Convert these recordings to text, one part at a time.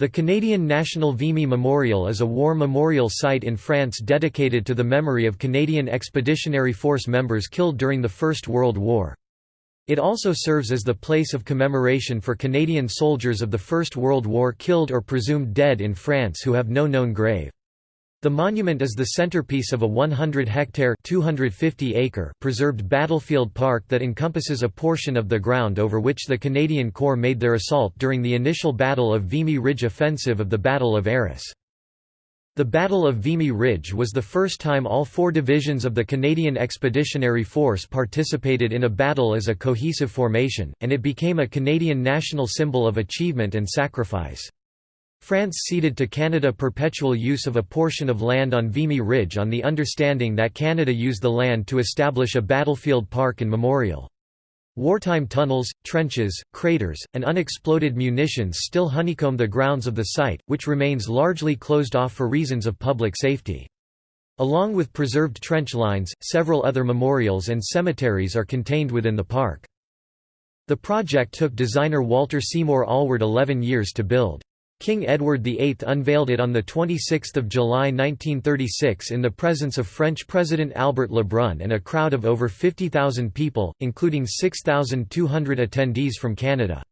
The Canadian National Vimy Memorial is a war memorial site in France dedicated to the memory of Canadian Expeditionary Force members killed during the First World War. It also serves as the place of commemoration for Canadian soldiers of the First World War killed or presumed dead in France who have no known grave. The monument is the centerpiece of a 100-hectare (250-acre) preserved battlefield park that encompasses a portion of the ground over which the Canadian Corps made their assault during the initial Battle of Vimy Ridge offensive of the Battle of Arras. The Battle of Vimy Ridge was the first time all four divisions of the Canadian Expeditionary Force participated in a battle as a cohesive formation, and it became a Canadian national symbol of achievement and sacrifice. France ceded to Canada perpetual use of a portion of land on Vimy Ridge on the understanding that Canada used the land to establish a battlefield park and memorial. Wartime tunnels, trenches, craters, and unexploded munitions still honeycomb the grounds of the site, which remains largely closed off for reasons of public safety. Along with preserved trench lines, several other memorials and cemeteries are contained within the park. The project took designer Walter Seymour Allward 11 years to build. King Edward VIII unveiled it on 26 July 1936 in the presence of French President Albert Lebrun and a crowd of over 50,000 people, including 6,200 attendees from Canada.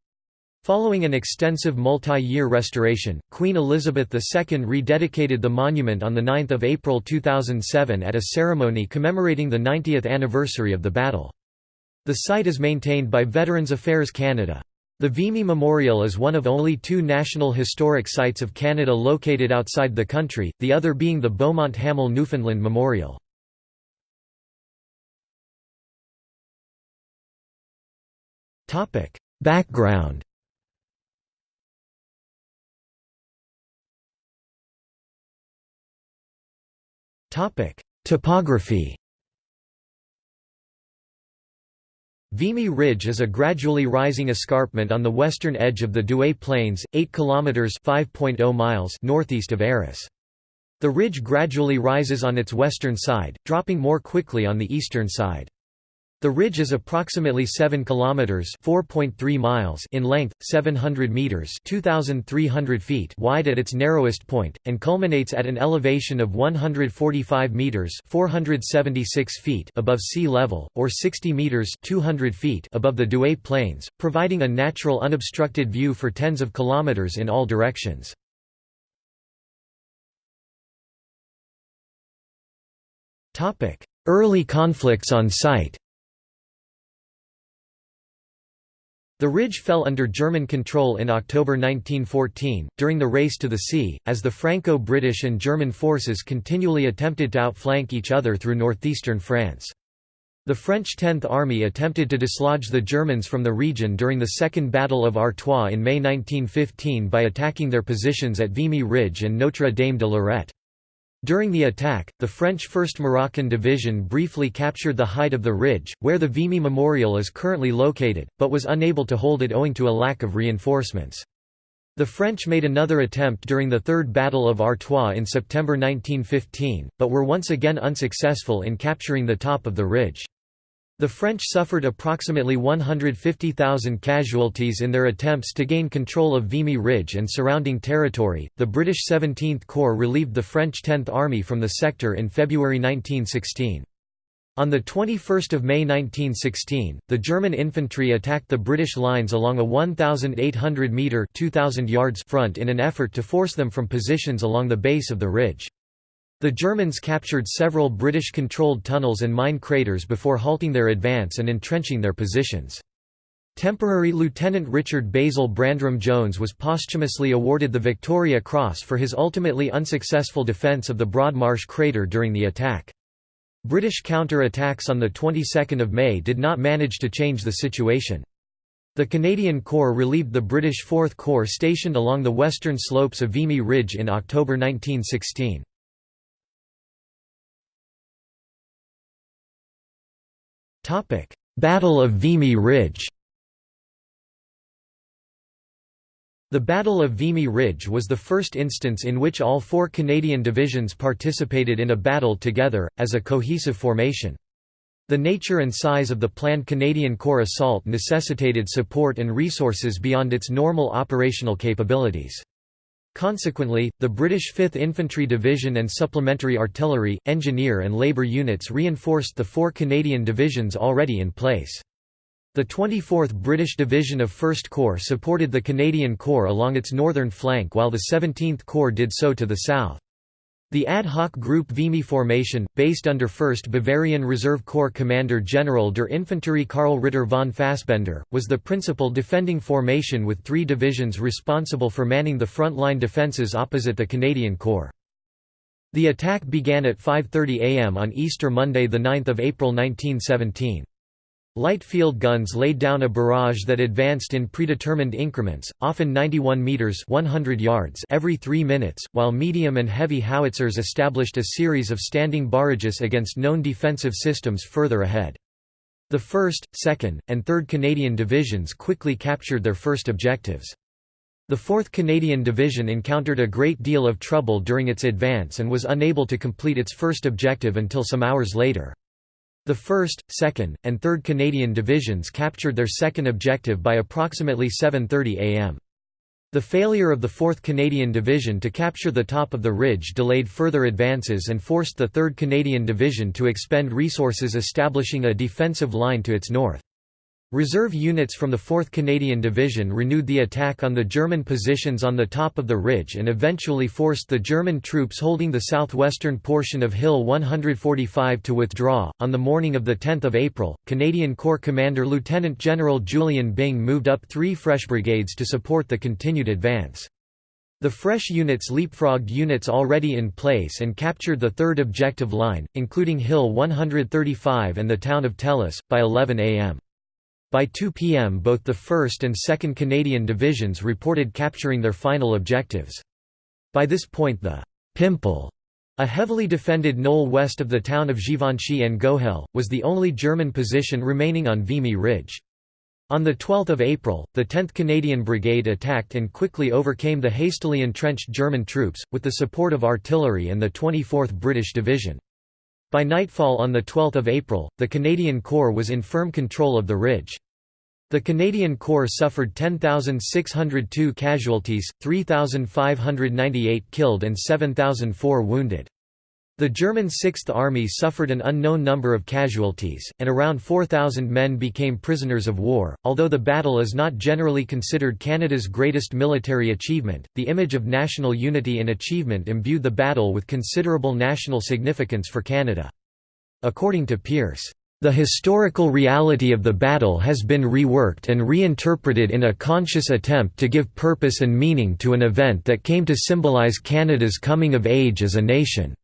Following an extensive multi-year restoration, Queen Elizabeth II rededicated the monument on 9 April 2007 at a ceremony commemorating the 90th anniversary of the battle. The site is maintained by Veterans Affairs Canada. The Vimy Memorial is one of only two National Historic Sites of Canada located outside the country, the other being the Beaumont Hamel Newfoundland Memorial. Background Topography Vimy Ridge is a gradually rising escarpment on the western edge of the Douai Plains, 8 km (5.0 miles) northeast of Arras. The ridge gradually rises on its western side, dropping more quickly on the eastern side. The ridge is approximately 7 kilometers (4.3 miles) in length, 700 meters (2300 feet) wide at its narrowest point and culminates at an elevation of 145 meters (476 feet) above sea level or 60 meters (200 feet) above the Douai Plains, providing a natural unobstructed view for tens of kilometers in all directions. Topic: Early conflicts on site. The ridge fell under German control in October 1914, during the Race to the Sea, as the Franco-British and German forces continually attempted to outflank each other through northeastern France. The French Tenth Army attempted to dislodge the Germans from the region during the Second Battle of Artois in May 1915 by attacking their positions at Vimy Ridge and Notre Dame de Lorette. During the attack, the French 1st Moroccan Division briefly captured the height of the ridge, where the Vimy Memorial is currently located, but was unable to hold it owing to a lack of reinforcements. The French made another attempt during the Third Battle of Artois in September 1915, but were once again unsuccessful in capturing the top of the ridge. The French suffered approximately 150,000 casualties in their attempts to gain control of Vimy Ridge and surrounding territory. The British 17th Corps relieved the French 10th Army from the sector in February 1916. On 21 May 1916, the German infantry attacked the British lines along a 1,800-metre front in an effort to force them from positions along the base of the ridge. The Germans captured several British-controlled tunnels and mine craters before halting their advance and entrenching their positions. Temporary Lieutenant Richard Basil Brandram Jones was posthumously awarded the Victoria Cross for his ultimately unsuccessful defence of the Broadmarsh crater during the attack. British counter-attacks on the 22nd of May did not manage to change the situation. The Canadian Corps relieved the British Fourth Corps stationed along the western slopes of Vimy Ridge in October 1916. Battle of Vimy Ridge The Battle of Vimy Ridge was the first instance in which all four Canadian divisions participated in a battle together, as a cohesive formation. The nature and size of the planned Canadian Corps assault necessitated support and resources beyond its normal operational capabilities. Consequently, the British 5th Infantry Division and supplementary artillery, engineer and labour units reinforced the four Canadian divisions already in place. The 24th British Division of 1st Corps supported the Canadian Corps along its northern flank while the 17th Corps did so to the south. The ad hoc group Vimy formation, based under 1st Bavarian Reserve Corps Commander General der Infanterie Karl Ritter von Fasbender, was the principal defending formation with three divisions responsible for manning the front-line defences opposite the Canadian Corps. The attack began at 5.30 am on Easter Monday 9 April 1917. Light field guns laid down a barrage that advanced in predetermined increments, often 91 meters (100 yards) every 3 minutes, while medium and heavy howitzers established a series of standing barrages against known defensive systems further ahead. The 1st, 2nd, and 3rd Canadian Divisions quickly captured their first objectives. The 4th Canadian Division encountered a great deal of trouble during its advance and was unable to complete its first objective until some hours later. The 1st, 2nd, and 3rd Canadian Divisions captured their second objective by approximately 7.30 am. The failure of the 4th Canadian Division to capture the top of the ridge delayed further advances and forced the 3rd Canadian Division to expend resources establishing a defensive line to its north. Reserve units from the 4th Canadian Division renewed the attack on the German positions on the top of the ridge and eventually forced the German troops holding the southwestern portion of Hill 145 to withdraw. On the morning of 10 April, Canadian Corps Commander Lieutenant General Julian Byng moved up three fresh brigades to support the continued advance. The fresh units leapfrogged units already in place and captured the third objective line, including Hill 135 and the town of Thélus, by 11 am. By 2 p.m. both the 1st and 2nd Canadian Divisions reported capturing their final objectives. By this point the «Pimple» a heavily defended knoll west of the town of Givenchy-en-Gohelle, was the only German position remaining on Vimy Ridge. On 12 April, the 10th Canadian Brigade attacked and quickly overcame the hastily entrenched German troops, with the support of artillery and the 24th British Division. By nightfall on 12 April, the Canadian Corps was in firm control of the ridge. The Canadian Corps suffered 10,602 casualties, 3,598 killed and 7,004 wounded. The German Sixth Army suffered an unknown number of casualties, and around 4,000 men became prisoners of war. Although the battle is not generally considered Canada's greatest military achievement, the image of national unity and achievement imbued the battle with considerable national significance for Canada. According to Pierce, the historical reality of the battle has been reworked and reinterpreted in a conscious attempt to give purpose and meaning to an event that came to symbolize Canada's coming of age as a nation.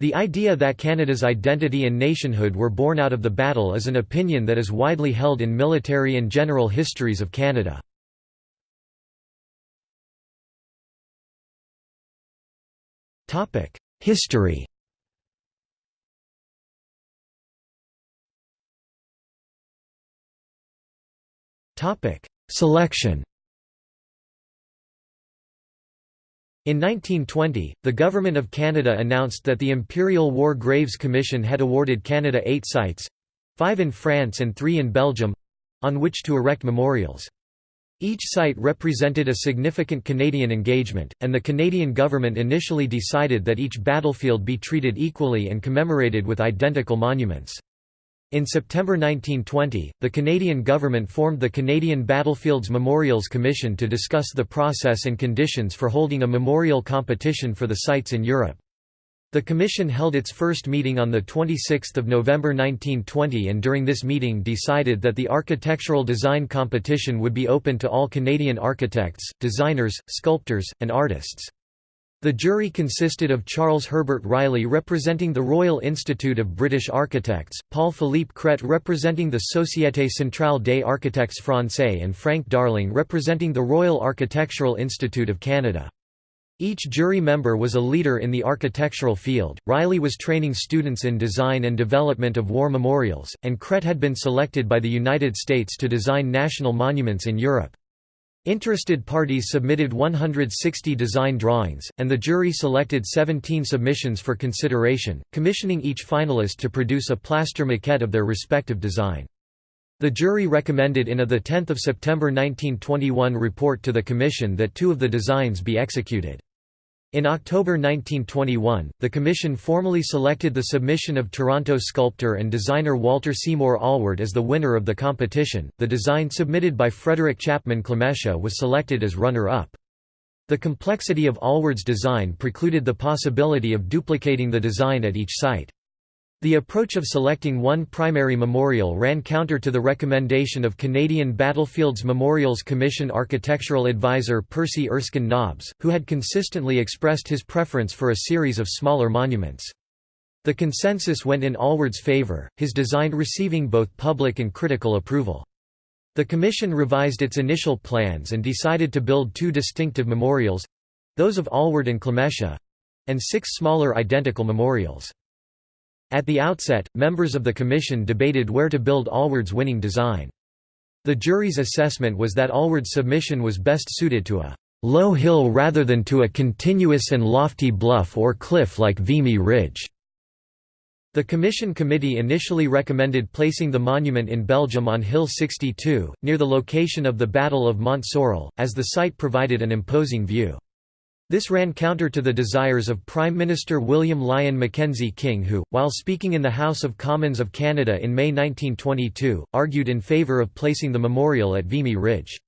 The idea that Canada's identity and nationhood were born out of the battle is an opinion that is widely held in military and general histories of Canada. History Selection In 1920, the Government of Canada announced that the Imperial War Graves Commission had awarded Canada eight sites—five in France and three in Belgium—on which to erect memorials. Each site represented a significant Canadian engagement, and the Canadian government initially decided that each battlefield be treated equally and commemorated with identical monuments. In September 1920, the Canadian government formed the Canadian Battlefields Memorials Commission to discuss the process and conditions for holding a memorial competition for the sites in Europe. The commission held its first meeting on 26 November 1920 and during this meeting decided that the architectural design competition would be open to all Canadian architects, designers, sculptors, and artists. The jury consisted of Charles Herbert Reilly representing the Royal Institute of British Architects, Paul-Philippe Cret representing the Société Centrale des Architectes Français and Frank Darling representing the Royal Architectural Institute of Canada. Each jury member was a leader in the architectural field. Reilly was training students in design and development of war memorials, and Cret had been selected by the United States to design national monuments in Europe. Interested parties submitted 160 design drawings, and the jury selected 17 submissions for consideration, commissioning each finalist to produce a plaster maquette of their respective design. The jury recommended in a 10 September 1921 report to the Commission that two of the designs be executed. In October 1921, the Commission formally selected the submission of Toronto sculptor and designer Walter Seymour Allward as the winner of the competition. The design submitted by Frederick Chapman Clemesha was selected as runner up. The complexity of Allward's design precluded the possibility of duplicating the design at each site. The approach of selecting one primary memorial ran counter to the recommendation of Canadian Battlefields Memorials Commission architectural advisor Percy Erskine Nobbs, who had consistently expressed his preference for a series of smaller monuments. The consensus went in Allward's favour, his design receiving both public and critical approval. The commission revised its initial plans and decided to build two distinctive memorials—those of Allward and Clemesha—and six smaller identical memorials. At the outset, members of the commission debated where to build Allward's winning design. The jury's assessment was that Allward's submission was best suited to a low hill rather than to a continuous and lofty bluff or cliff like Vimy Ridge. The Commission Committee initially recommended placing the monument in Belgium on Hill 62, near the location of the Battle of Mont Sorrel, as the site provided an imposing view. This ran counter to the desires of Prime Minister William Lyon Mackenzie King who, while speaking in the House of Commons of Canada in May 1922, argued in favour of placing the memorial at Vimy Ridge.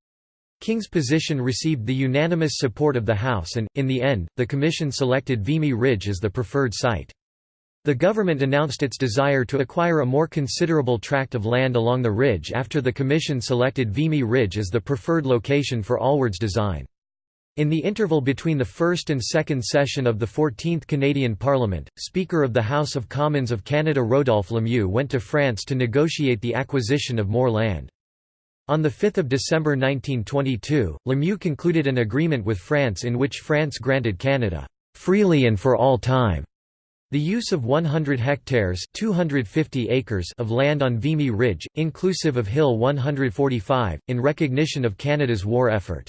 King's position received the unanimous support of the House and, in the end, the Commission selected Vimy Ridge as the preferred site. The government announced its desire to acquire a more considerable tract of land along the ridge after the Commission selected Vimy Ridge as the preferred location for Allward's design. In the interval between the first and second session of the 14th Canadian Parliament, Speaker of the House of Commons of Canada Rodolphe Lemieux went to France to negotiate the acquisition of more land. On 5 December 1922, Lemieux concluded an agreement with France in which France granted Canada, "...freely and for all time." The use of 100 hectares 250 acres of land on Vimy Ridge, inclusive of Hill 145, in recognition of Canada's war effort.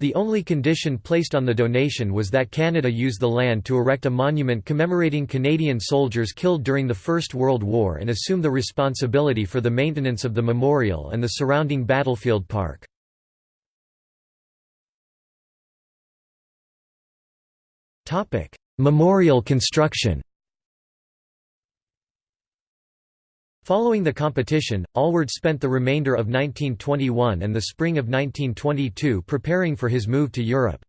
The only condition placed on the donation was that Canada use the land to erect a monument commemorating Canadian soldiers killed during the First World War and assume the responsibility for the maintenance of the memorial and the surrounding battlefield park. Memorial construction Following the competition, Allward spent the remainder of 1921 and the spring of 1922 preparing for his move to Europe.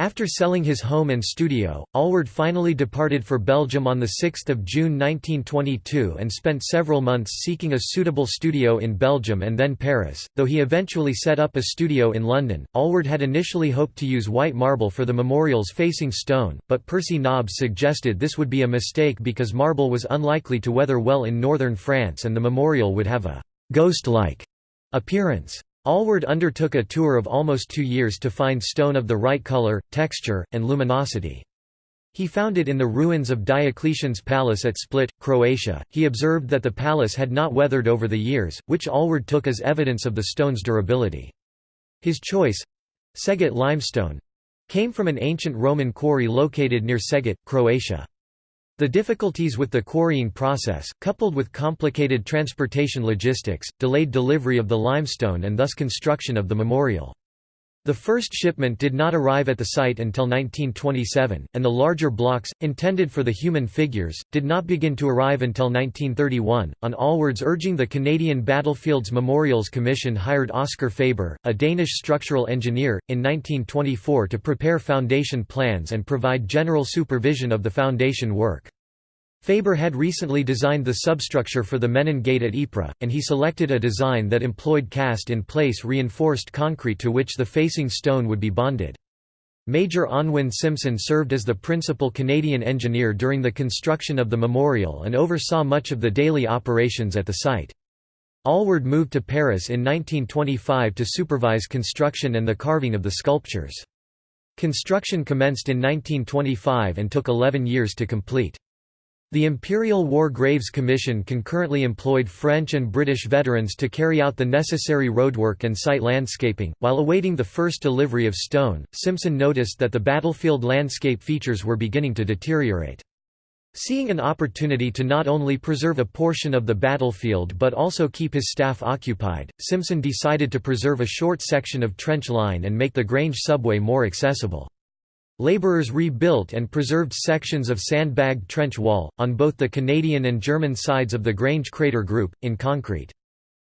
After selling his home and studio, Allward finally departed for Belgium on 6 June 1922 and spent several months seeking a suitable studio in Belgium and then Paris, though he eventually set up a studio in London. Allward had initially hoped to use white marble for the memorials facing stone, but Percy Nobbs suggested this would be a mistake because marble was unlikely to weather well in northern France and the memorial would have a «ghost-like» appearance. Allward undertook a tour of almost two years to find stone of the right color, texture, and luminosity. He found it in the ruins of Diocletian's palace at Split, Croatia. He observed that the palace had not weathered over the years, which Allward took as evidence of the stone's durability. His choice Seget limestone came from an ancient Roman quarry located near Seget, Croatia. The difficulties with the quarrying process, coupled with complicated transportation logistics, delayed delivery of the limestone and thus construction of the memorial. The first shipment did not arrive at the site until 1927, and the larger blocks, intended for the human figures, did not begin to arrive until 1931. On Allward's urging, the Canadian Battlefields Memorials Commission hired Oscar Faber, a Danish structural engineer, in 1924 to prepare foundation plans and provide general supervision of the foundation work. Faber had recently designed the substructure for the Menin Gate at Ypres, and he selected a design that employed cast-in-place reinforced concrete to which the facing stone would be bonded. Major Unwin Simpson served as the principal Canadian engineer during the construction of the memorial and oversaw much of the daily operations at the site. Allward moved to Paris in 1925 to supervise construction and the carving of the sculptures. Construction commenced in 1925 and took 11 years to complete. The Imperial War Graves Commission concurrently employed French and British veterans to carry out the necessary roadwork and site landscaping. While awaiting the first delivery of stone, Simpson noticed that the battlefield landscape features were beginning to deteriorate. Seeing an opportunity to not only preserve a portion of the battlefield but also keep his staff occupied, Simpson decided to preserve a short section of trench line and make the Grange subway more accessible. Labourers rebuilt and preserved sections of sandbagged trench wall, on both the Canadian and German sides of the Grange Crater Group, in concrete.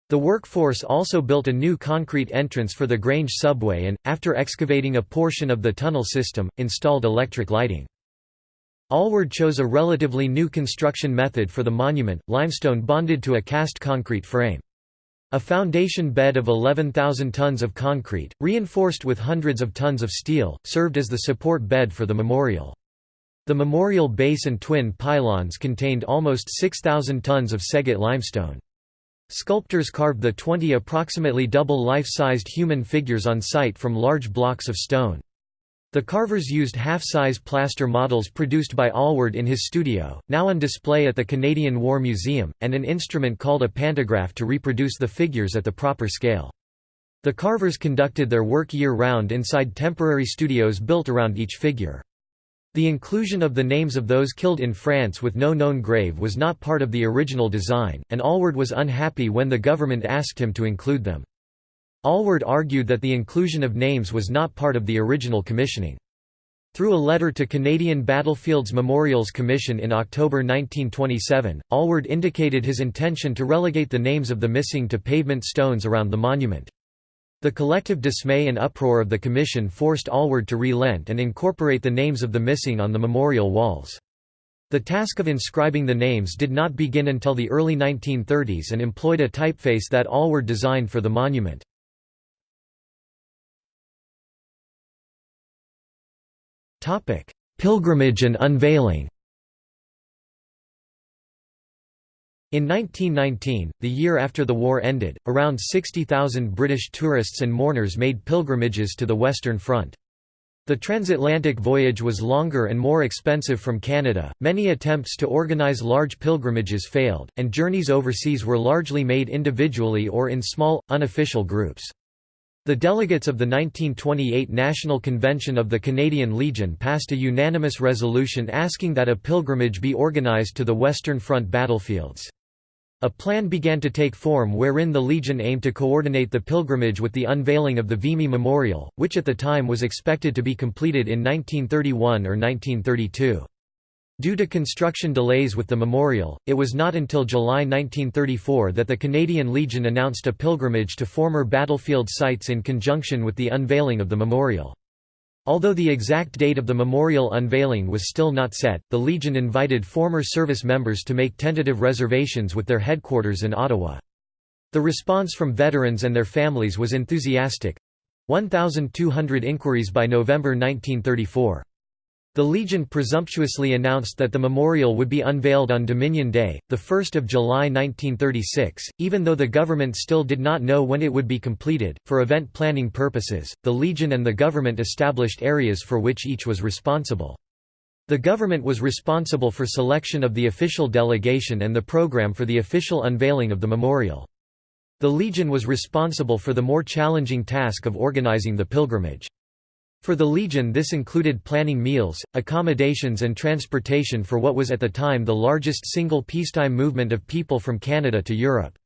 The workforce also built a new concrete entrance for the Grange subway and, after excavating a portion of the tunnel system, installed electric lighting. Allward chose a relatively new construction method for the monument, limestone bonded to a cast concrete frame. A foundation bed of 11,000 tons of concrete, reinforced with hundreds of tons of steel, served as the support bed for the memorial. The memorial base and twin pylons contained almost 6,000 tons of Seget limestone. Sculptors carved the 20 approximately double life-sized human figures on site from large blocks of stone. The carvers used half-size plaster models produced by Allward in his studio, now on display at the Canadian War Museum, and an instrument called a pantograph to reproduce the figures at the proper scale. The carvers conducted their work year-round inside temporary studios built around each figure. The inclusion of the names of those killed in France with no known grave was not part of the original design, and Allward was unhappy when the government asked him to include them. Allward argued that the inclusion of names was not part of the original commissioning. Through a letter to Canadian Battlefields Memorials Commission in October 1927, Allward indicated his intention to relegate the names of the missing to pavement stones around the monument. The collective dismay and uproar of the commission forced Allward to relent and incorporate the names of the missing on the memorial walls. The task of inscribing the names did not begin until the early 1930s and employed a typeface that Allward designed for the monument. Topic: Pilgrimage and unveiling. In 1919, the year after the war ended, around 60,000 British tourists and mourners made pilgrimages to the Western Front. The transatlantic voyage was longer and more expensive from Canada, many attempts to organize large pilgrimages failed, and journeys overseas were largely made individually or in small, unofficial groups. The delegates of the 1928 National Convention of the Canadian Legion passed a unanimous resolution asking that a pilgrimage be organized to the Western Front battlefields. A plan began to take form wherein the Legion aimed to coordinate the pilgrimage with the unveiling of the Vimy Memorial, which at the time was expected to be completed in 1931 or 1932. Due to construction delays with the memorial, it was not until July 1934 that the Canadian Legion announced a pilgrimage to former battlefield sites in conjunction with the unveiling of the memorial. Although the exact date of the memorial unveiling was still not set, the Legion invited former service members to make tentative reservations with their headquarters in Ottawa. The response from veterans and their families was enthusiastic—1,200 inquiries by November 1934. The Legion presumptuously announced that the memorial would be unveiled on Dominion Day, 1 July 1936, even though the government still did not know when it would be completed. For event planning purposes, the Legion and the government established areas for which each was responsible. The government was responsible for selection of the official delegation and the program for the official unveiling of the memorial. The Legion was responsible for the more challenging task of organizing the pilgrimage. For the Legion this included planning meals, accommodations and transportation for what was at the time the largest single peacetime movement of people from Canada to Europe.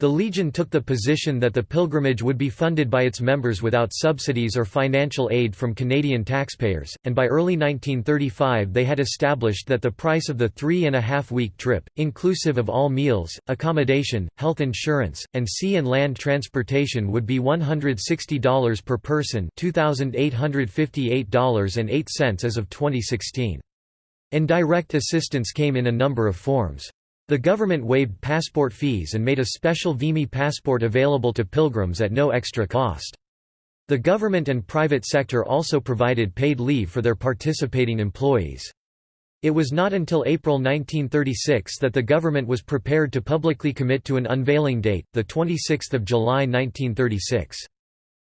The Legion took the position that the pilgrimage would be funded by its members without subsidies or financial aid from Canadian taxpayers, and by early 1935 they had established that the price of the three-and-a-half-week trip, inclusive of all meals, accommodation, health insurance, and sea and land transportation would be $160 per person $2,858.08 as of 2016. Indirect assistance came in a number of forms. The government waived passport fees and made a special Vimy passport available to pilgrims at no extra cost. The government and private sector also provided paid leave for their participating employees. It was not until April 1936 that the government was prepared to publicly commit to an unveiling date, 26 July 1936.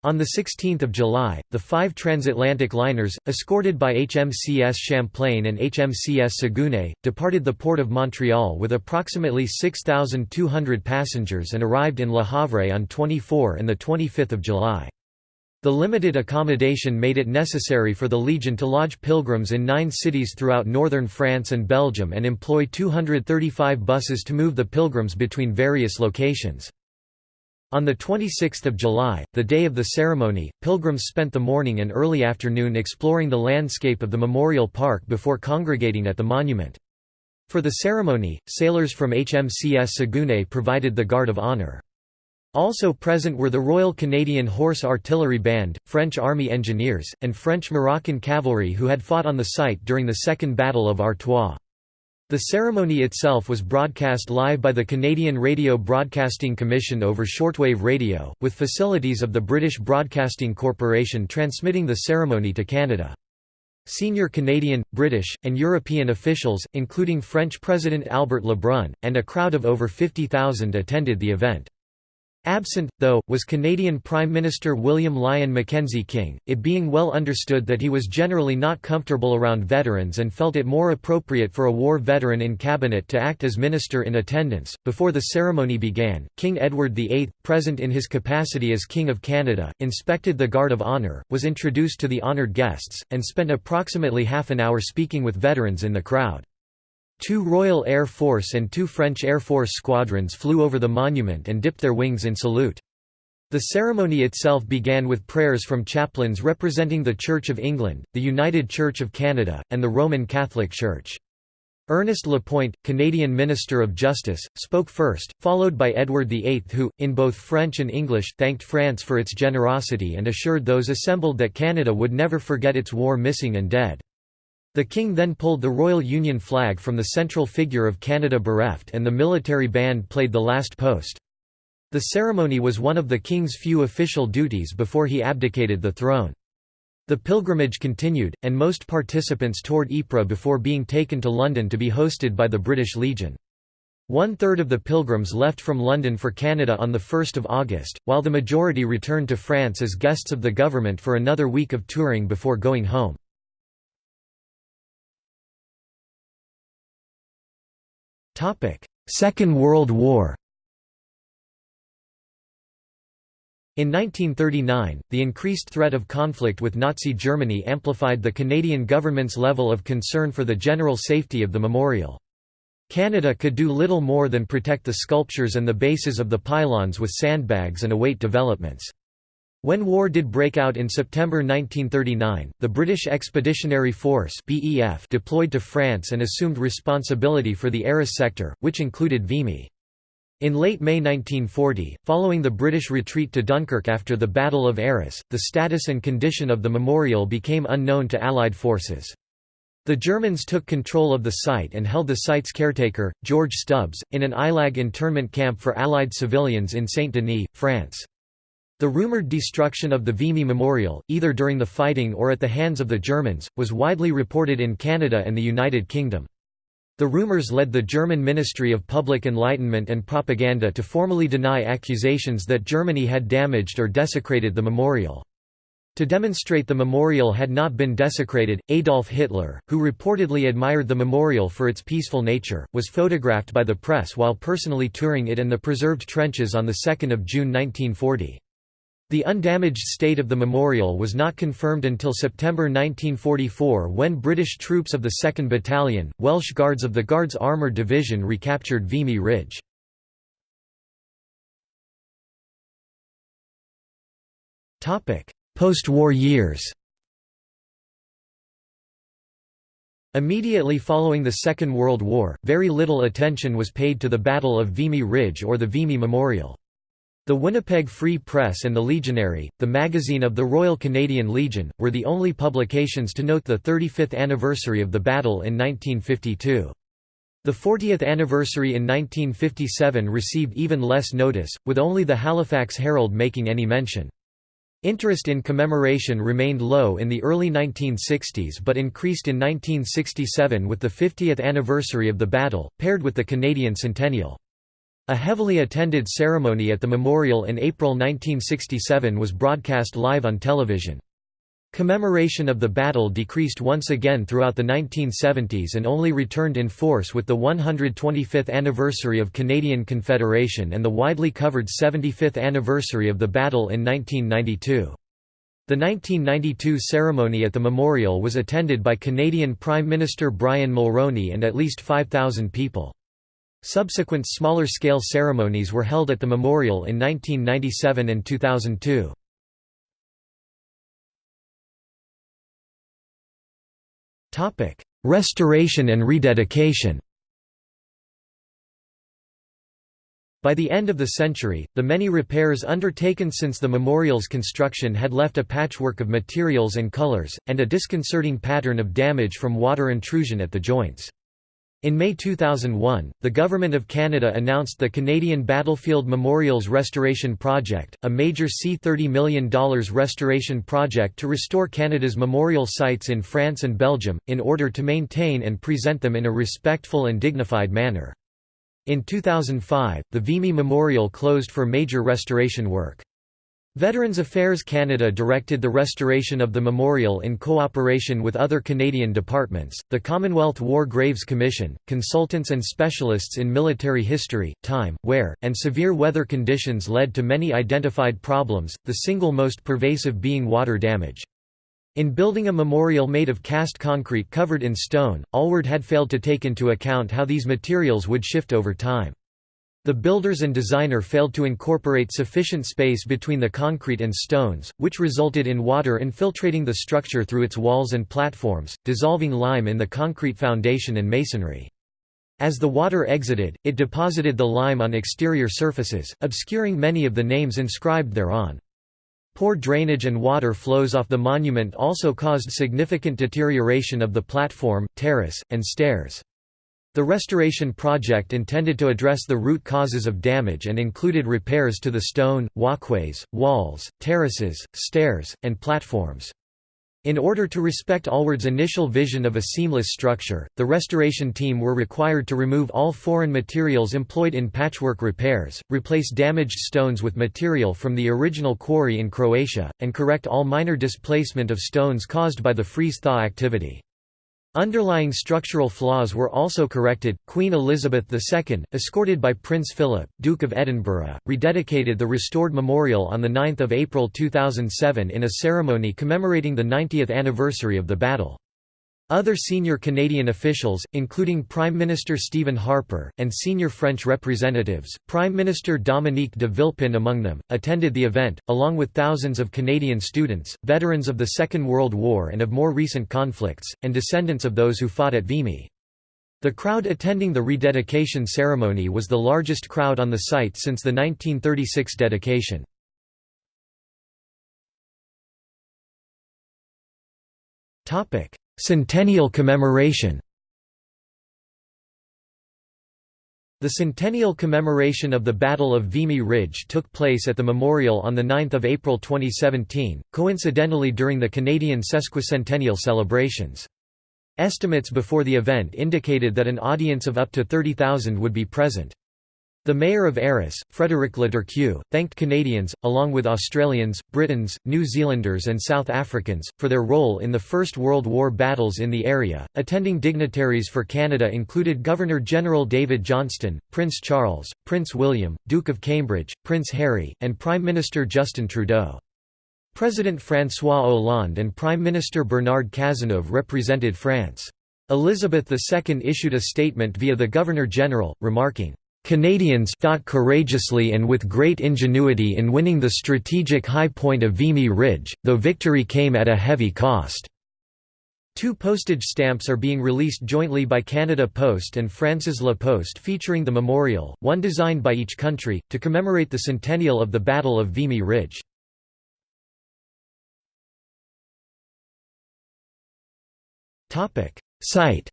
On 16 July, the five transatlantic liners, escorted by HMCS Champlain and HMCS Saguenay, departed the port of Montreal with approximately 6,200 passengers and arrived in Le Havre on 24 and 25 July. The limited accommodation made it necessary for the Legion to lodge pilgrims in nine cities throughout northern France and Belgium and employ 235 buses to move the pilgrims between various locations. On 26 July, the day of the ceremony, pilgrims spent the morning and early afternoon exploring the landscape of the memorial park before congregating at the monument. For the ceremony, sailors from HMCS Saguenay provided the guard of honor. Also present were the Royal Canadian Horse Artillery Band, French Army Engineers, and French Moroccan cavalry who had fought on the site during the Second Battle of Artois. The ceremony itself was broadcast live by the Canadian Radio Broadcasting Commission over shortwave radio, with facilities of the British Broadcasting Corporation transmitting the ceremony to Canada. Senior Canadian, British, and European officials, including French President Albert Lebrun, and a crowd of over 50,000 attended the event. Absent, though, was Canadian Prime Minister William Lyon Mackenzie King, it being well understood that he was generally not comfortable around veterans and felt it more appropriate for a war veteran in cabinet to act as minister in attendance. Before the ceremony began, King Edward VIII, present in his capacity as King of Canada, inspected the Guard of Honour, was introduced to the honoured guests, and spent approximately half an hour speaking with veterans in the crowd. Two Royal Air Force and two French Air Force squadrons flew over the monument and dipped their wings in salute. The ceremony itself began with prayers from chaplains representing the Church of England, the United Church of Canada, and the Roman Catholic Church. Ernest Lapointe, Canadian Minister of Justice, spoke first, followed by Edward VIII who, in both French and English, thanked France for its generosity and assured those assembled that Canada would never forget its war missing and dead. The king then pulled the Royal Union flag from the central figure of Canada bereft and the military band played the last post. The ceremony was one of the king's few official duties before he abdicated the throne. The pilgrimage continued, and most participants toured Ypres before being taken to London to be hosted by the British Legion. One-third of the pilgrims left from London for Canada on 1 August, while the majority returned to France as guests of the government for another week of touring before going home. Second World War In 1939, the increased threat of conflict with Nazi Germany amplified the Canadian government's level of concern for the general safety of the memorial. Canada could do little more than protect the sculptures and the bases of the pylons with sandbags and await developments. When war did break out in September 1939, the British Expeditionary Force BEF deployed to France and assumed responsibility for the Arras sector, which included Vimy. In late May 1940, following the British retreat to Dunkirk after the Battle of Arras, the status and condition of the memorial became unknown to Allied forces. The Germans took control of the site and held the site's caretaker, George Stubbs, in an Ilag internment camp for Allied civilians in Saint-Denis, France. The rumored destruction of the Vimy Memorial, either during the fighting or at the hands of the Germans, was widely reported in Canada and the United Kingdom. The rumors led the German Ministry of Public Enlightenment and Propaganda to formally deny accusations that Germany had damaged or desecrated the memorial. To demonstrate the memorial had not been desecrated, Adolf Hitler, who reportedly admired the memorial for its peaceful nature, was photographed by the press while personally touring it and the preserved trenches on 2 June 1940. The undamaged state of the memorial was not confirmed until September 1944 when British troops of the 2nd Battalion, Welsh Guards of the Guards Armoured Division recaptured Vimy Ridge. Post-war years Immediately following the Second World War, very little attention was paid to the Battle of Vimy Ridge or the Vimy Memorial. The Winnipeg Free Press and the Legionary, the magazine of the Royal Canadian Legion, were the only publications to note the 35th anniversary of the battle in 1952. The 40th anniversary in 1957 received even less notice, with only the Halifax Herald making any mention. Interest in commemoration remained low in the early 1960s but increased in 1967 with the 50th anniversary of the battle, paired with the Canadian Centennial. A heavily attended ceremony at the memorial in April 1967 was broadcast live on television. Commemoration of the battle decreased once again throughout the 1970s and only returned in force with the 125th anniversary of Canadian Confederation and the widely covered 75th anniversary of the battle in 1992. The 1992 ceremony at the memorial was attended by Canadian Prime Minister Brian Mulroney and at least 5,000 people. Subsequent smaller-scale ceremonies were held at the memorial in 1997 and 2002. Restoration and rededication By the end of the century, the many repairs undertaken since the memorial's construction had left a patchwork of materials and colors, and a disconcerting pattern of damage from water intrusion at the joints. In May 2001, the Government of Canada announced the Canadian Battlefield Memorials Restoration Project, a major C$30 million restoration project to restore Canada's memorial sites in France and Belgium, in order to maintain and present them in a respectful and dignified manner. In 2005, the Vimy Memorial closed for major restoration work. Veterans Affairs Canada directed the restoration of the memorial in cooperation with other Canadian departments, the Commonwealth War Graves Commission, consultants and specialists in military history, time, wear, and severe weather conditions led to many identified problems, the single most pervasive being water damage. In building a memorial made of cast concrete covered in stone, Allward had failed to take into account how these materials would shift over time. The builders and designer failed to incorporate sufficient space between the concrete and stones, which resulted in water infiltrating the structure through its walls and platforms, dissolving lime in the concrete foundation and masonry. As the water exited, it deposited the lime on exterior surfaces, obscuring many of the names inscribed thereon. Poor drainage and water flows off the monument also caused significant deterioration of the platform, terrace, and stairs. The restoration project intended to address the root causes of damage and included repairs to the stone, walkways, walls, terraces, stairs, and platforms. In order to respect Allward's initial vision of a seamless structure, the restoration team were required to remove all foreign materials employed in patchwork repairs, replace damaged stones with material from the original quarry in Croatia, and correct all minor displacement of stones caused by the freeze-thaw activity. Underlying structural flaws were also corrected. Queen Elizabeth II, escorted by Prince Philip, Duke of Edinburgh, rededicated the restored memorial on 9 April 2007 in a ceremony commemorating the 90th anniversary of the battle. Other senior Canadian officials, including Prime Minister Stephen Harper, and senior French representatives, Prime Minister Dominique de Villepin among them, attended the event, along with thousands of Canadian students, veterans of the Second World War and of more recent conflicts, and descendants of those who fought at Vimy. The crowd attending the rededication ceremony was the largest crowd on the site since the 1936 dedication. Topic: Centennial commemoration The centennial commemoration of the Battle of Vimy Ridge took place at the memorial on 9 April 2017, coincidentally during the Canadian sesquicentennial celebrations. Estimates before the event indicated that an audience of up to 30,000 would be present. The mayor of Arras, Frédéric Leturque, thanked Canadians, along with Australians, Britons, New Zealanders, and South Africans, for their role in the First World War battles in the area. Attending dignitaries for Canada included Governor General David Johnston, Prince Charles, Prince William, Duke of Cambridge, Prince Harry, and Prime Minister Justin Trudeau. President François Hollande and Prime Minister Bernard Cazeneuve represented France. Elizabeth II issued a statement via the Governor-General, remarking, Canadians fought courageously and with great ingenuity in winning the strategic high point of Vimy Ridge, though victory came at a heavy cost. Two postage stamps are being released jointly by Canada Post and France's La Poste featuring the memorial, one designed by each country, to commemorate the centennial of the Battle of Vimy Ridge. Site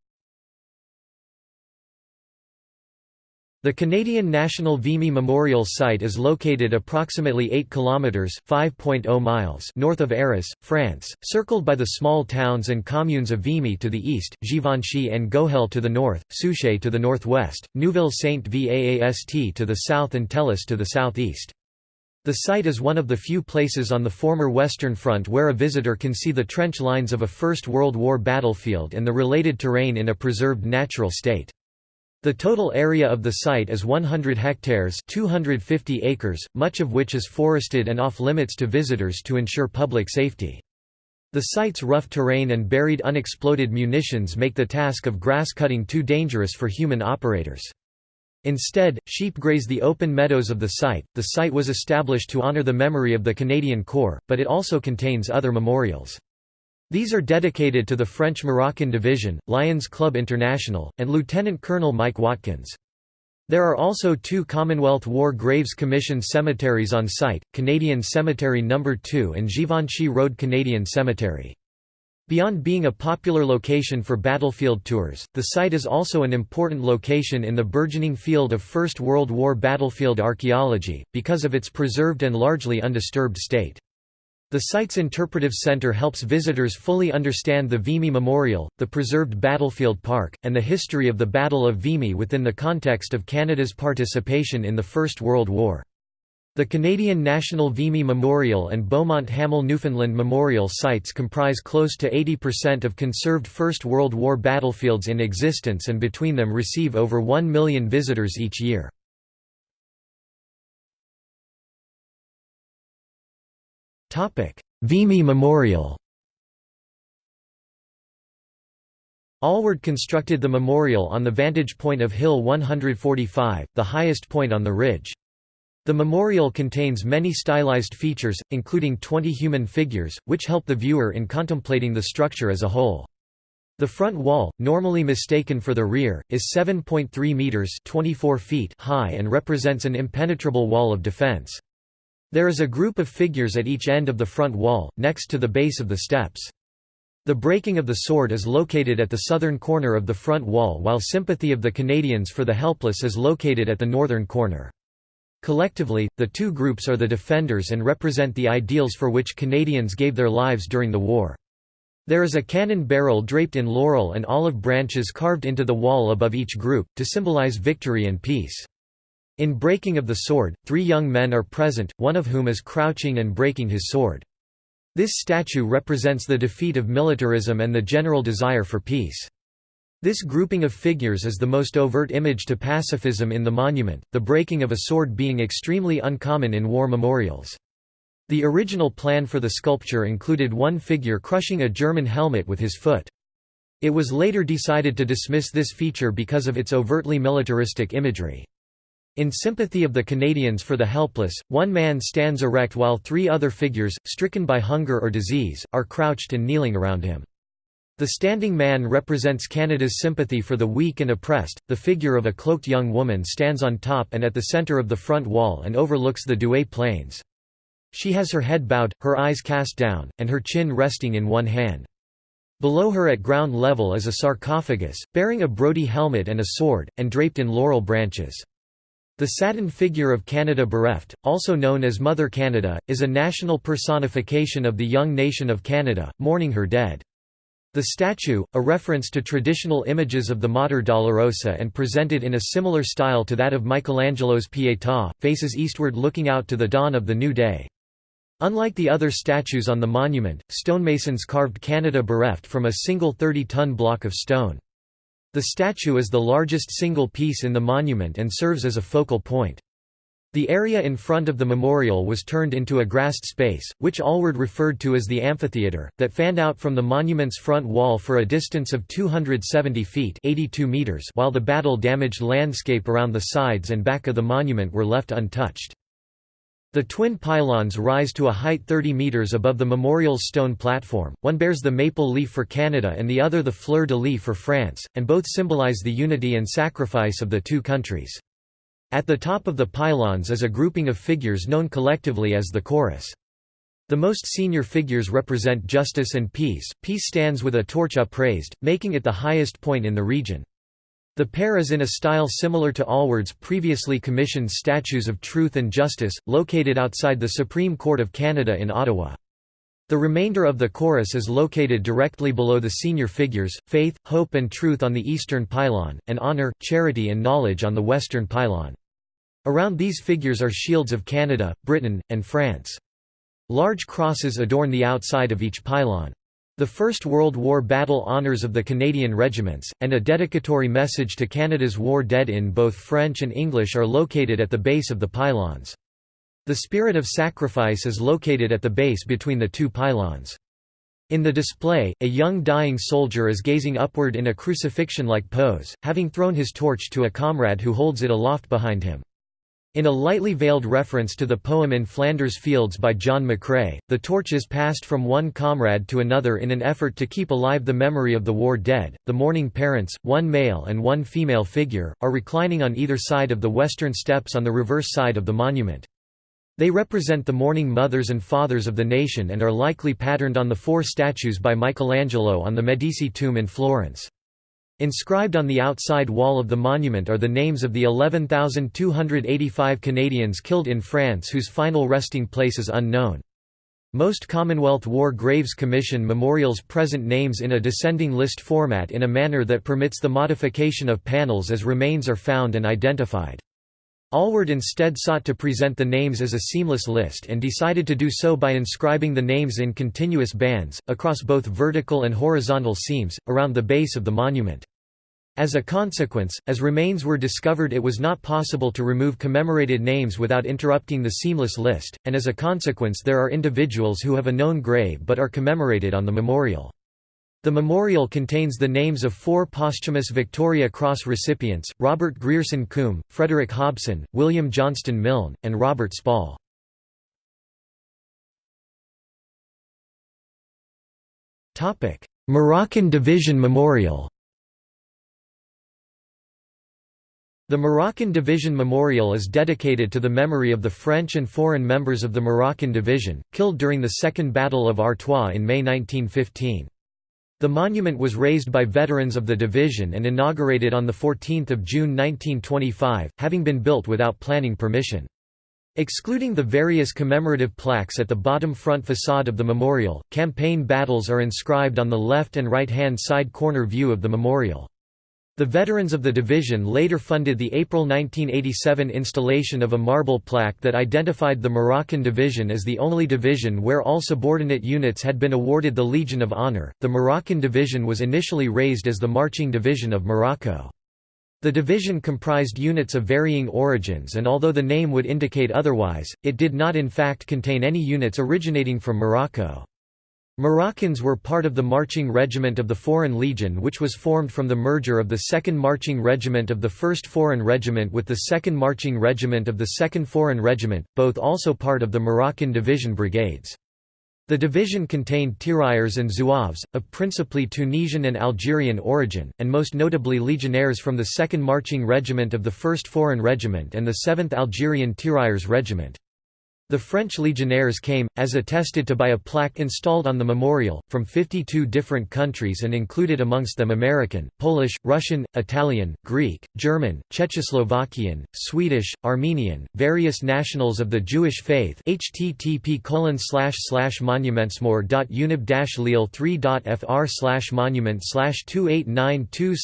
The Canadian National Vimy Memorial Site is located approximately 8 kilometers (5.0 miles) north of Arras, France, circled by the small towns and communes of Vimy to the east, Givenchy-en-Gohelle to the north, Souchez to the northwest, Neuville-Saint-Vaast to the south and Thélus to the southeast. The site is one of the few places on the former Western Front where a visitor can see the trench lines of a First World War battlefield and the related terrain in a preserved natural state. The total area of the site is 100 hectares 250 acres, much of which is forested and off-limits to visitors to ensure public safety. The site's rough terrain and buried unexploded munitions make the task of grass cutting too dangerous for human operators. Instead, sheep graze the open meadows of the site. The site was established to honor the memory of the Canadian Corps, but it also contains other memorials. These are dedicated to the French Moroccan Division, Lions Club International, and Lieutenant Colonel Mike Watkins. There are also two Commonwealth War Graves Commission cemeteries on site, Canadian Cemetery No. 2 and Givenchy Road Canadian Cemetery. Beyond being a popular location for battlefield tours, the site is also an important location in the burgeoning field of First World War battlefield archaeology, because of its preserved and largely undisturbed state. The site's interpretive center helps visitors fully understand the Vimy Memorial, the preserved battlefield park, and the history of the Battle of Vimy within the context of Canada's participation in the First World War. The Canadian National Vimy Memorial and Beaumont Hamel Newfoundland Memorial sites comprise close to 80% of conserved First World War battlefields in existence and between them receive over 1 million visitors each year. Vimy Memorial Allward constructed the memorial on the vantage point of Hill 145, the highest point on the ridge. The memorial contains many stylized features, including 20 human figures, which help the viewer in contemplating the structure as a whole. The front wall, normally mistaken for the rear, is 7.3 meters (24 feet) high and represents an impenetrable wall of defense. There is a group of figures at each end of the front wall, next to the base of the steps. The breaking of the sword is located at the southern corner of the front wall while sympathy of the Canadians for the helpless is located at the northern corner. Collectively, the two groups are the defenders and represent the ideals for which Canadians gave their lives during the war. There is a cannon barrel draped in laurel and olive branches carved into the wall above each group, to symbolize victory and peace. In breaking of the sword, three young men are present, one of whom is crouching and breaking his sword. This statue represents the defeat of militarism and the general desire for peace. This grouping of figures is the most overt image to pacifism in the monument, the breaking of a sword being extremely uncommon in war memorials. The original plan for the sculpture included one figure crushing a German helmet with his foot. It was later decided to dismiss this feature because of its overtly militaristic imagery. In sympathy of the Canadians for the helpless, one man stands erect while three other figures, stricken by hunger or disease, are crouched and kneeling around him. The standing man represents Canada's sympathy for the weak and oppressed. The figure of a cloaked young woman stands on top and at the centre of the front wall and overlooks the Douai Plains. She has her head bowed, her eyes cast down, and her chin resting in one hand. Below her at ground level is a sarcophagus, bearing a Brodie helmet and a sword, and draped in laurel branches. The satin figure of Canada Bereft, also known as Mother Canada, is a national personification of the young nation of Canada, mourning her dead. The statue, a reference to traditional images of the Mater Dolorosa and presented in a similar style to that of Michelangelo's Pietà, faces eastward looking out to the dawn of the new day. Unlike the other statues on the monument, stonemasons carved Canada Bereft from a single 30-ton block of stone. The statue is the largest single piece in the monument and serves as a focal point. The area in front of the memorial was turned into a grassed space, which Allward referred to as the amphitheatre, that fanned out from the monument's front wall for a distance of 270 feet 82 meters while the battle-damaged landscape around the sides and back of the monument were left untouched. The twin pylons rise to a height 30 metres above the memorial's stone platform, one bears the maple leaf for Canada and the other the fleur-de-lis for France, and both symbolize the unity and sacrifice of the two countries. At the top of the pylons is a grouping of figures known collectively as the chorus. The most senior figures represent justice and peace, peace stands with a torch upraised, making it the highest point in the region. The pair is in a style similar to Allward's previously commissioned Statues of Truth and Justice, located outside the Supreme Court of Canada in Ottawa. The remainder of the chorus is located directly below the senior figures, Faith, Hope and Truth on the eastern pylon, and Honour, Charity and Knowledge on the western pylon. Around these figures are shields of Canada, Britain, and France. Large crosses adorn the outside of each pylon. The First World War Battle Honours of the Canadian Regiments, and a dedicatory message to Canada's war dead in both French and English are located at the base of the pylons. The Spirit of Sacrifice is located at the base between the two pylons. In the display, a young dying soldier is gazing upward in a crucifixion-like pose, having thrown his torch to a comrade who holds it aloft behind him. In a lightly veiled reference to the poem In Flanders Fields by John McCrae, the torch is passed from one comrade to another in an effort to keep alive the memory of the war dead. The mourning parents, one male and one female figure, are reclining on either side of the western steps on the reverse side of the monument. They represent the mourning mothers and fathers of the nation and are likely patterned on the four statues by Michelangelo on the Medici tomb in Florence. Inscribed on the outside wall of the monument are the names of the 11,285 Canadians killed in France whose final resting place is unknown. Most Commonwealth War Graves Commission memorials present names in a descending list format in a manner that permits the modification of panels as remains are found and identified. Allward instead sought to present the names as a seamless list and decided to do so by inscribing the names in continuous bands, across both vertical and horizontal seams, around the base of the monument. As a consequence, as remains were discovered it was not possible to remove commemorated names without interrupting the seamless list, and as a consequence there are individuals who have a known grave but are commemorated on the memorial. The memorial contains the names of four posthumous Victoria Cross recipients, Robert Grierson Combe, Frederick Hobson, William Johnston Milne, and Robert Spall. Moroccan Division Memorial The Moroccan Division Memorial is dedicated to the memory of the French and foreign members of the Moroccan Division, killed during the Second Battle of Artois in May 1915. The monument was raised by veterans of the division and inaugurated on 14 June 1925, having been built without planning permission. Excluding the various commemorative plaques at the bottom front facade of the memorial, campaign battles are inscribed on the left and right-hand side corner view of the memorial. The veterans of the division later funded the April 1987 installation of a marble plaque that identified the Moroccan division as the only division where all subordinate units had been awarded the Legion of Honor. The Moroccan division was initially raised as the Marching Division of Morocco. The division comprised units of varying origins and although the name would indicate otherwise, it did not in fact contain any units originating from Morocco. Moroccans were part of the Marching Regiment of the Foreign Legion which was formed from the merger of the 2nd Marching Regiment of the 1st Foreign Regiment with the 2nd Marching Regiment of the 2nd Foreign Regiment, both also part of the Moroccan Division Brigades. The division contained tirailleurs and zouaves, of principally Tunisian and Algerian origin, and most notably legionnaires from the 2nd Marching Regiment of the 1st Foreign Regiment and the 7th Algerian Tirailleurs Regiment. The French legionnaires came, as attested to by a plaque installed on the memorial, from 52 different countries and included amongst them American, Polish, Russian, Italian, Greek, German, Czechoslovakian, Swedish, Armenian, various nationals of the Jewish faith http colon slash slash monumentsmore.unib-lille3.fr monument slash 2892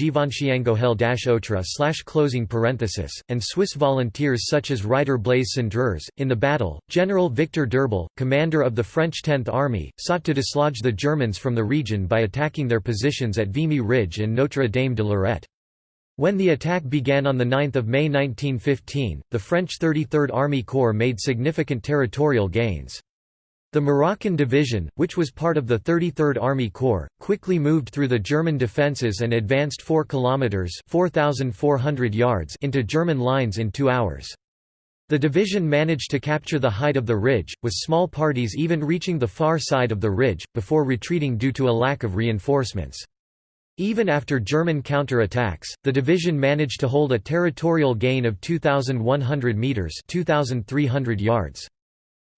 Givenchy-en-Gohelle otra slash closing parenthesis, and Swiss volunteers such as Reiter Blaise Cendrars, in the battle, General Victor d'Urbal, commander of the French Tenth Army, sought to dislodge the Germans from the region by attacking their positions at Vimy Ridge and Notre Dame de Lorette. When the attack began on 9 May 1915, the French 33rd Army Corps made significant territorial gains. The Moroccan Division, which was part of the 33rd Army Corps, quickly moved through the German defences and advanced 4 kilometres 4,400 yards into German lines in two hours. The division managed to capture the height of the ridge, with small parties even reaching the far side of the ridge, before retreating due to a lack of reinforcements. Even after German counter-attacks, the division managed to hold a territorial gain of 2,100 metres 2,300 yards.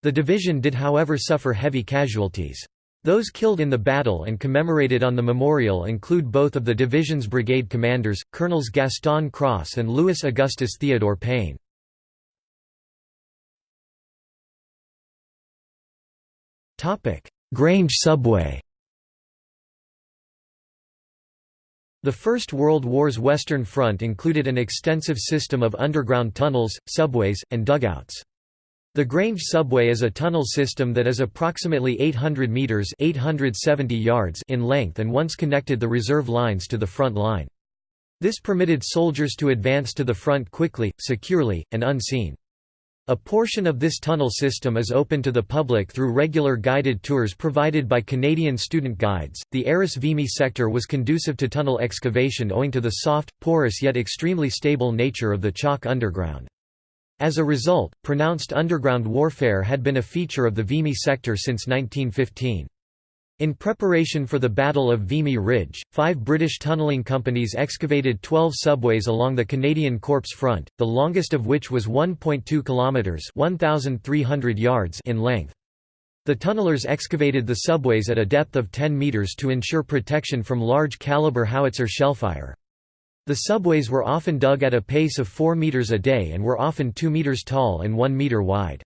The division did however suffer heavy casualties. Those killed in the battle and commemorated on the memorial include both of the division's brigade commanders, Colonels Gaston Cros and Louis Augustus Theodore Pein. Grange subway The First World War's Western Front included an extensive system of underground tunnels, subways, and dugouts. The Grange subway is a tunnel system that is approximately 800 meters (870 yards) in length and once connected the reserve lines to the front line. This permitted soldiers to advance to the front quickly, securely, and unseen. A portion of this tunnel system is open to the public through regular guided tours provided by Canadian student guides. The Arras Vimy sector was conducive to tunnel excavation owing to the soft, porous yet extremely stable nature of the chalk underground. As a result, pronounced underground warfare had been a feature of the Vimy sector since 1915. In preparation for the Battle of Vimy Ridge, five British tunnelling companies excavated 12 subways along the Canadian Corps front, the longest of which was 1.2 kilometres 1,300 yards in length. The tunnellers excavated the subways at a depth of 10 metres to ensure protection from large-caliber howitzer shellfire. The subways were often dug at a pace of 4 meters a day and were often 2 meters tall and 1 meter wide.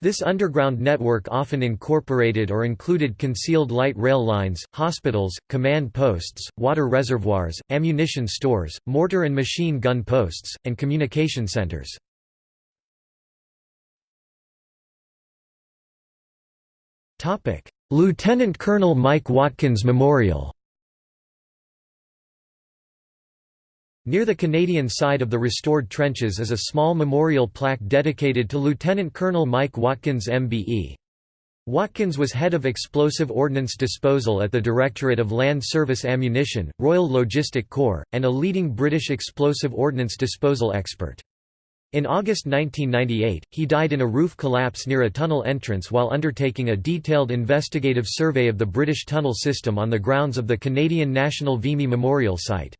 This underground network often incorporated or included concealed light rail lines, hospitals, command posts, water reservoirs, ammunition stores, mortar and machine gun posts, and communication centers. Lieutenant Colonel Mike Watkins Memorial Near the Canadian side of the restored trenches is a small memorial plaque dedicated to Lieutenant Colonel Mike Watkins MBE. Watkins was head of explosive ordnance disposal at the Directorate of Land Service Ammunition, Royal Logistic Corps, and a leading British explosive ordnance disposal expert. In August 1998, he died in a roof collapse near a tunnel entrance while undertaking a detailed investigative survey of the British tunnel system on the grounds of the Canadian National Vimy Memorial Site.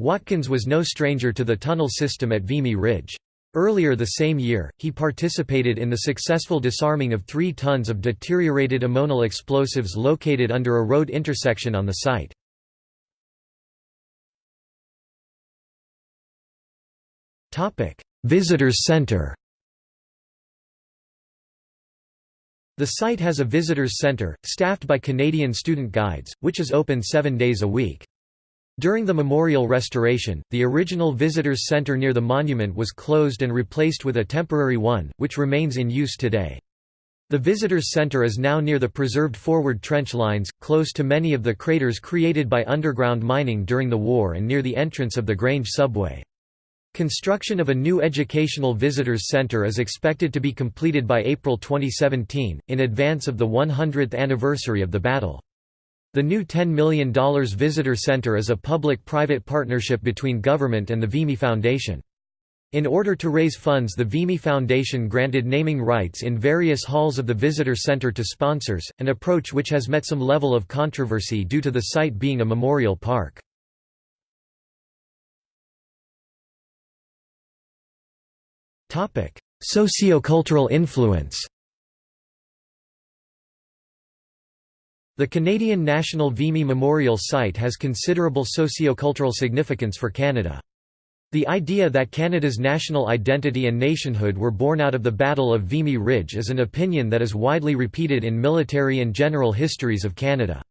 Watkins was no stranger to the tunnel system at Vimy Ridge. Earlier the same year, he participated in the successful disarming of three tons of deteriorated ammonal explosives located under a road intersection on the site. Visitors Center The site has a visitors center, staffed by Canadian student guides, which is open seven days a week. During the memorial restoration, the original visitors center near the monument was closed and replaced with a temporary one, which remains in use today. The visitors center is now near the preserved forward trench lines, close to many of the craters created by underground mining during the war and near the entrance of the Grange subway. Construction of a new educational visitors center is expected to be completed by April 2017, in advance of the 100th anniversary of the battle. The new $10 million visitor center is a public-private partnership between government and the Vimy Foundation. In order to raise funds the Vimy Foundation granted naming rights in various halls of the visitor center to sponsors, an approach which has met some level of controversy due to the site being a memorial park. Sociocultural influence The Canadian National Vimy Memorial Site has considerable sociocultural significance for Canada. The idea that Canada's national identity and nationhood were born out of the Battle of Vimy Ridge is an opinion that is widely repeated in military and general histories of Canada.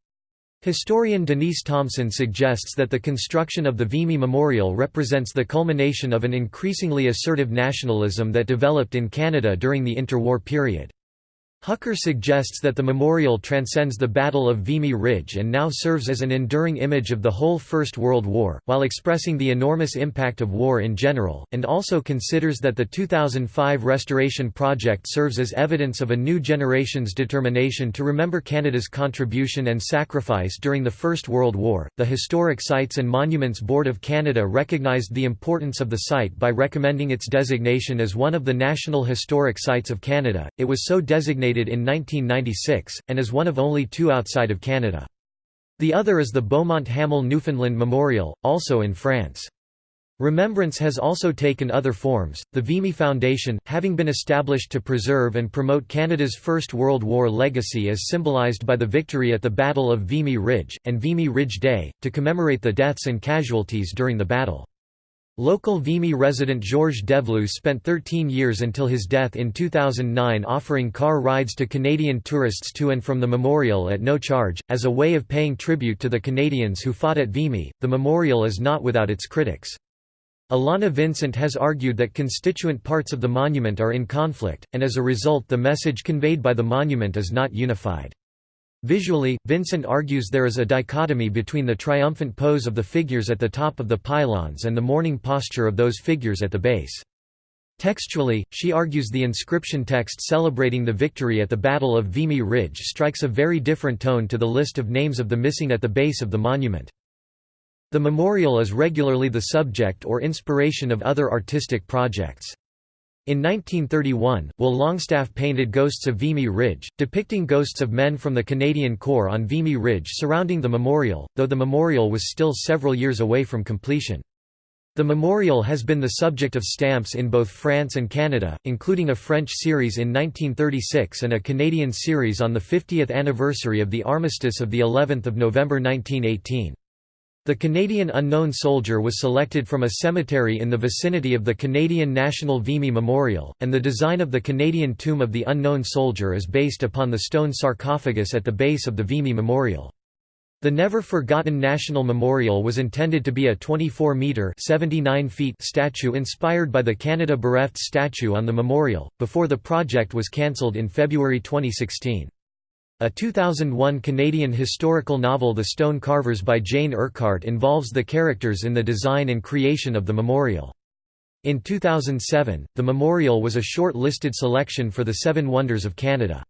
Historian Denise Thompson suggests that the construction of the Vimy Memorial represents the culmination of an increasingly assertive nationalism that developed in Canada during the interwar period. Hucker suggests that the memorial transcends the Battle of Vimy Ridge and now serves as an enduring image of the whole First World War, while expressing the enormous impact of war in general, and also considers that the 2005 restoration project serves as evidence of a new generation's determination to remember Canada's contribution and sacrifice during the First World War. The Historic Sites and Monuments Board of Canada recognized the importance of the site by recommending its designation as one of the National Historic Sites of Canada. It was so designated in 1996, and is one of only two outside of Canada. The other is the Beaumont Hamel Newfoundland Memorial, also in France. Remembrance has also taken other forms. The Vimy Foundation, having been established to preserve and promote Canada's First World War legacy as symbolized by the victory at the Battle of Vimy Ridge, and Vimy Ridge Day, to commemorate the deaths and casualties during the battle. Local Vimy resident Georges Devloo spent 13 years until his death in 2009 offering car rides to Canadian tourists to and from the memorial at no charge. As a way of paying tribute to the Canadians who fought at Vimy, the memorial is not without its critics. Alana Vincent has argued that constituent parts of the monument are in conflict, and as a result the message conveyed by the monument is not unified. Visually, Vincent argues there is a dichotomy between the triumphant pose of the figures at the top of the pylons and the mourning posture of those figures at the base. Textually, she argues the inscription text celebrating the victory at the Battle of Vimy Ridge strikes a very different tone to the list of names of the missing at the base of the monument. The memorial is regularly the subject or inspiration of other artistic projects. In 1931, Will Longstaff painted Ghosts of Vimy Ridge, depicting ghosts of men from the Canadian Corps on Vimy Ridge surrounding the memorial, though the memorial was still several years away from completion. The memorial has been the subject of stamps in both France and Canada, including a French series in 1936 and a Canadian series on the 50th anniversary of the armistice of of November 1918. The Canadian Unknown Soldier was selected from a cemetery in the vicinity of the Canadian National Vimy Memorial, and the design of the Canadian Tomb of the Unknown Soldier is based upon the stone sarcophagus at the base of the Vimy Memorial. The Never Forgotten National Memorial was intended to be a 24-metre statue inspired by the Canada Bereft statue on the memorial, before the project was cancelled in February 2016. A 2001 Canadian historical novel The Stone Carvers by Jane Urquhart involves the characters in the design and creation of the memorial. In 2007, the memorial was a short-listed selection for the Seven Wonders of Canada.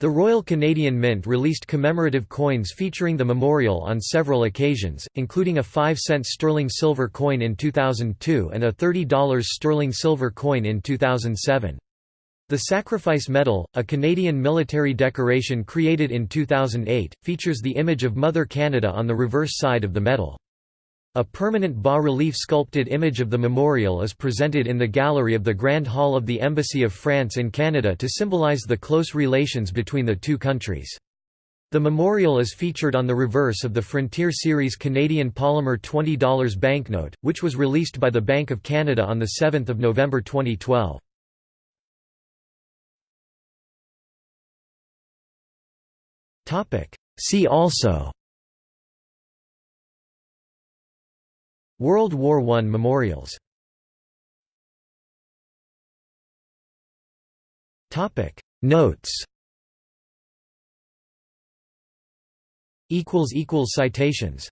The Royal Canadian Mint released commemorative coins featuring the memorial on several occasions, including a 5-cent sterling silver coin in 2002 and a $30 sterling silver coin in 2007. The Sacrifice Medal, a Canadian military decoration created in 2008, features the image of Mother Canada on the reverse side of the medal. A permanent bas-relief sculpted image of the memorial is presented in the gallery of the Grand Hall of the Embassy of France in Canada to symbolize the close relations between the two countries. The memorial is featured on the reverse of the Frontier Series Canadian Polymer $20 banknote, which was released by the Bank of Canada on 7 November 2012. See also. World War I memorials. Notes. Citations